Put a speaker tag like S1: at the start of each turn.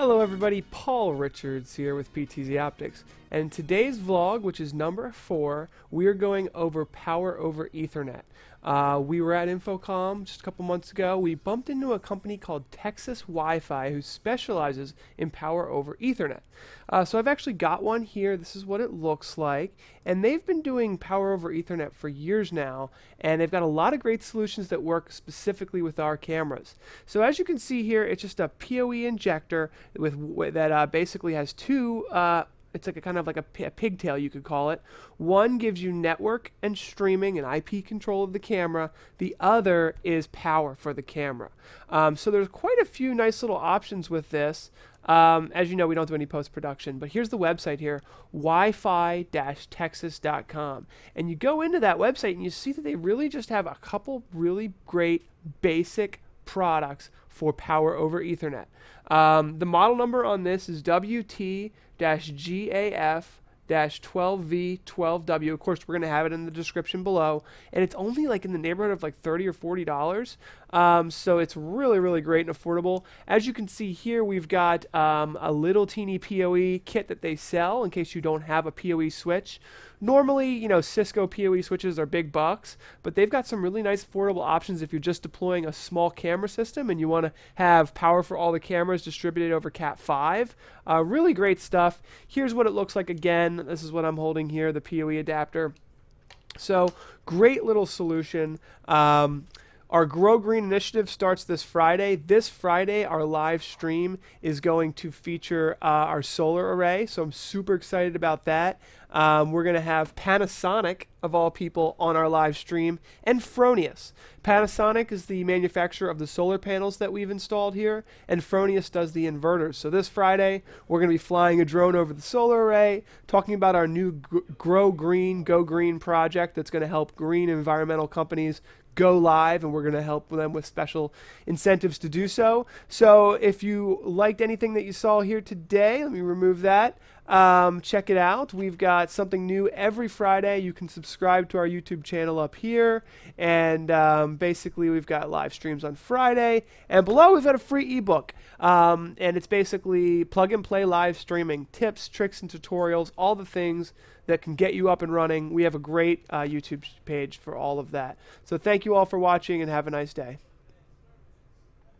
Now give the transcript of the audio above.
S1: Hello everybody, Paul Richards here with PTZ Optics. And today's vlog, which is number four, we are going over power over Ethernet. Uh, we were at InfoComm just a couple months ago. We bumped into a company called Texas Wi-Fi who specializes in power over Ethernet. Uh, so I've actually got one here. This is what it looks like. And they've been doing power over Ethernet for years now. And they've got a lot of great solutions that work specifically with our cameras. So as you can see here, it's just a PoE injector with that uh, basically has two uh, it's like a kind of like a, a, pigtail you could call it. One gives you network and streaming and IP control of the camera. The other is power for the camera. Um, so there's quite a few nice little options with this. Um, as you know, we don't do any post-production, but here's the website here, wi-fi-texas.com. And you go into that website and you see that they really just have a couple really great basic products for power over Ethernet. Um, the model number on this is WT-GAF 12V12W. Of course, we're going to have it in the description below. And it's only like in the neighborhood of like 30 or $40. Um, so it's really, really great and affordable. As you can see here, we've got um, a little teeny PoE kit that they sell in case you don't have a PoE switch. Normally, you know, Cisco PoE switches are big bucks, but they've got some really nice affordable options if you're just deploying a small camera system and you want to have power for all the cameras distributed over Cat5. Uh, really great stuff. Here's what it looks like again. This is what I'm holding here, the PoE adapter. So great little solution. Um, our Grow Green initiative starts this Friday. This Friday, our live stream is going to feature uh, our solar array, so I'm super excited about that. Um, we're going to have Panasonic, of all people, on our live stream, and Fronius. Panasonic is the manufacturer of the solar panels that we've installed here, and Fronius does the inverters. So this Friday, we're going to be flying a drone over the solar array, talking about our new Grow Green, Go Green project that's going to help green environmental companies go live and we're going to help them with special incentives to do so. So if you liked anything that you saw here today, let me remove that. Um, check it out. We've got something new every Friday. You can subscribe to our YouTube channel up here. And um, basically, we've got live streams on Friday. And below, we've got a free ebook. Um, and it's basically plug and play live streaming tips, tricks, and tutorials, all the things that can get you up and running. We have a great uh, YouTube page for all of that. So thank you all for watching and have a nice day.